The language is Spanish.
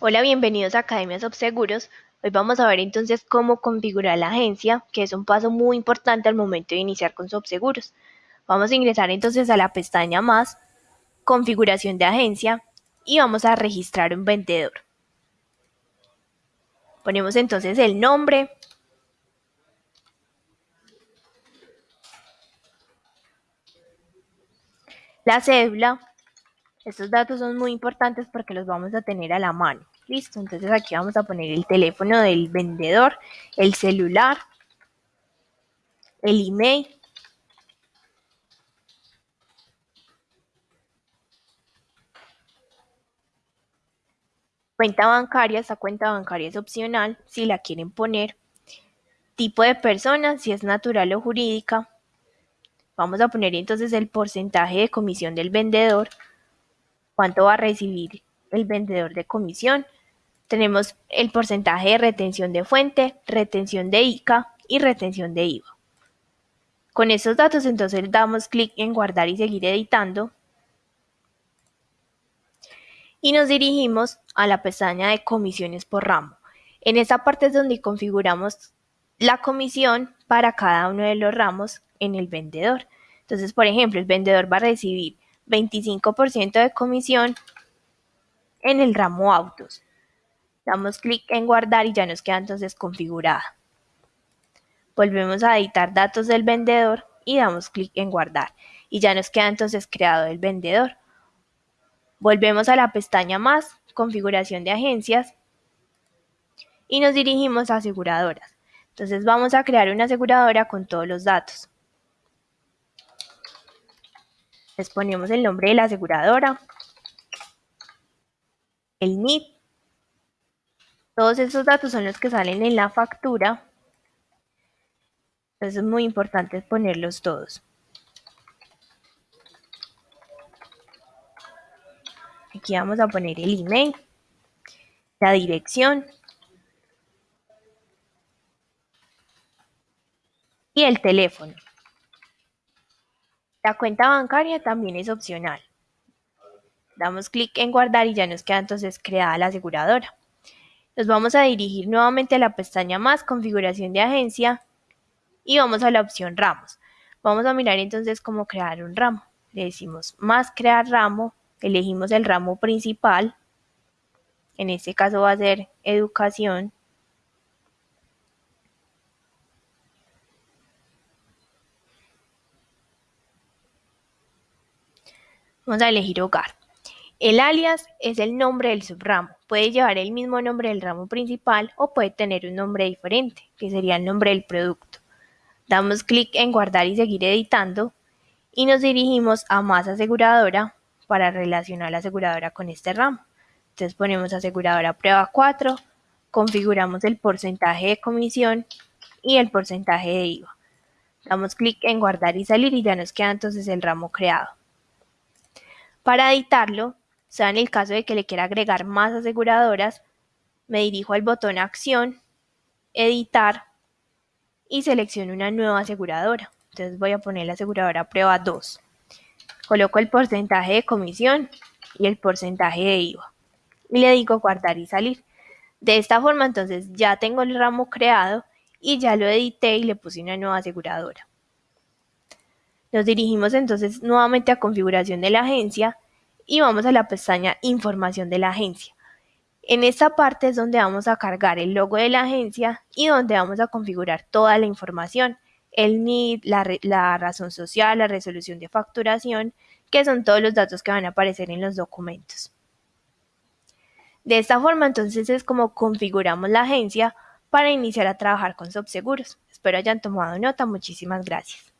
Hola, bienvenidos a Academia Subseguros. Hoy vamos a ver entonces cómo configurar la agencia, que es un paso muy importante al momento de iniciar con Subseguros. Vamos a ingresar entonces a la pestaña Más, Configuración de agencia y vamos a registrar un vendedor. Ponemos entonces el nombre, la cédula, estos datos son muy importantes porque los vamos a tener a la mano. Listo, entonces aquí vamos a poner el teléfono del vendedor, el celular, el email. Cuenta bancaria, esta cuenta bancaria es opcional si la quieren poner. Tipo de persona, si es natural o jurídica. Vamos a poner entonces el porcentaje de comisión del vendedor cuánto va a recibir el vendedor de comisión. Tenemos el porcentaje de retención de fuente, retención de ICA y retención de IVA. Con estos datos entonces damos clic en guardar y seguir editando. Y nos dirigimos a la pestaña de comisiones por ramo. En esta parte es donde configuramos la comisión para cada uno de los ramos en el vendedor. Entonces, por ejemplo, el vendedor va a recibir 25% de comisión en el ramo autos. Damos clic en guardar y ya nos queda entonces configurada. Volvemos a editar datos del vendedor y damos clic en guardar y ya nos queda entonces creado el vendedor. Volvemos a la pestaña más, configuración de agencias y nos dirigimos a aseguradoras. Entonces vamos a crear una aseguradora con todos los datos. Les ponemos el nombre de la aseguradora, el NIP. Todos esos datos son los que salen en la factura. Entonces es muy importante ponerlos todos. Aquí vamos a poner el email, la dirección y el teléfono. La cuenta bancaria también es opcional. Damos clic en guardar y ya nos queda entonces creada la aseguradora. Nos vamos a dirigir nuevamente a la pestaña más configuración de agencia y vamos a la opción ramos. Vamos a mirar entonces cómo crear un ramo. Le decimos más crear ramo, elegimos el ramo principal, en este caso va a ser educación, Vamos a elegir hogar. El alias es el nombre del subramo. Puede llevar el mismo nombre del ramo principal o puede tener un nombre diferente, que sería el nombre del producto. Damos clic en guardar y seguir editando y nos dirigimos a más aseguradora para relacionar la aseguradora con este ramo. Entonces ponemos aseguradora prueba 4, configuramos el porcentaje de comisión y el porcentaje de IVA. Damos clic en guardar y salir y ya nos queda entonces el ramo creado. Para editarlo, sea en el caso de que le quiera agregar más aseguradoras, me dirijo al botón Acción, Editar y selecciono una nueva aseguradora. Entonces voy a poner la aseguradora prueba 2. Coloco el porcentaje de comisión y el porcentaje de IVA. Y le digo guardar y salir. De esta forma entonces ya tengo el ramo creado y ya lo edité y le puse una nueva aseguradora. Nos dirigimos entonces nuevamente a configuración de la agencia y vamos a la pestaña información de la agencia. En esta parte es donde vamos a cargar el logo de la agencia y donde vamos a configurar toda la información, el NID, la, razón social, la resolución de facturación, que son todos los datos que van a aparecer en los documentos. De esta forma entonces es como configuramos la agencia para iniciar a trabajar con Subseguros. Espero hayan tomado nota. Muchísimas gracias.